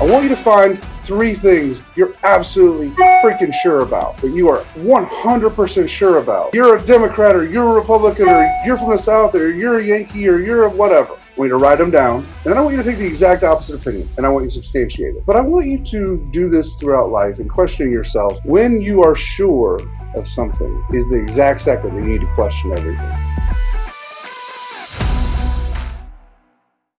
I want you to find three things you're absolutely freaking sure about, that you are 100% sure about. You're a Democrat or you're a Republican or you're from the South or you're a Yankee or you're a whatever. I want you to write them down, and then I want you to take the exact opposite opinion, and I want you to substantiate it. But I want you to do this throughout life and questioning yourself when you are sure of something is the exact second that you need to question everything.